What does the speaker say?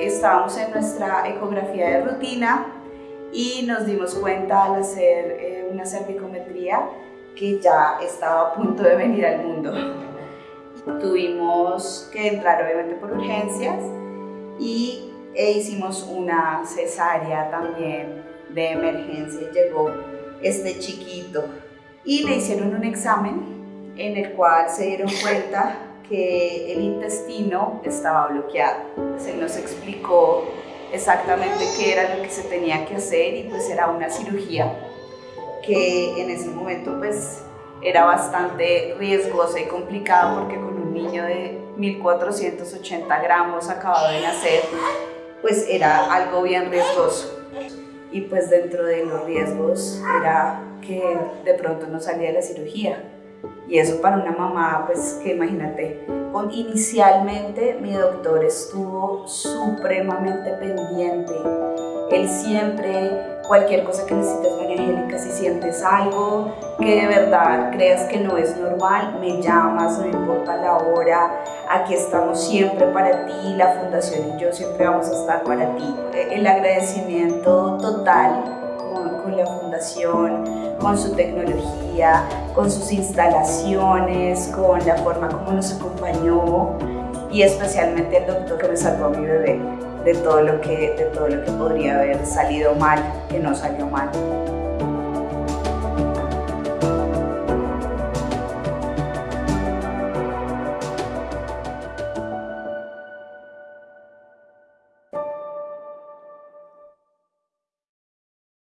estábamos en nuestra ecografía de rutina y nos dimos cuenta al hacer eh, una cervicometría que ya estaba a punto de venir al mundo. Tuvimos que entrar obviamente por urgencias y e hicimos una cesárea también de emergencia. Llegó este chiquito y le hicieron un examen en el cual se dieron cuenta que el intestino estaba bloqueado. Se nos explicó exactamente qué era lo que se tenía que hacer y pues era una cirugía que en ese momento pues era bastante riesgosa y complicada porque con un niño de 1480 gramos acabado de nacer pues era algo bien riesgoso y pues dentro de los riesgos era que de pronto no salía de la cirugía y eso para una mamá pues que imagínate con, inicialmente mi doctor estuvo supremamente pendiente él siempre cualquier cosa que necesites, María Angélica, si sientes algo que de verdad creas que no es normal, me llamas, no importa la hora, aquí estamos siempre para ti, la Fundación y yo siempre vamos a estar para ti. El agradecimiento total Fundación, con su tecnología, con sus instalaciones, con la forma como nos acompañó y especialmente el doctor que me salvó a mi bebé de todo lo que, de todo lo que podría haber salido mal, que no salió mal.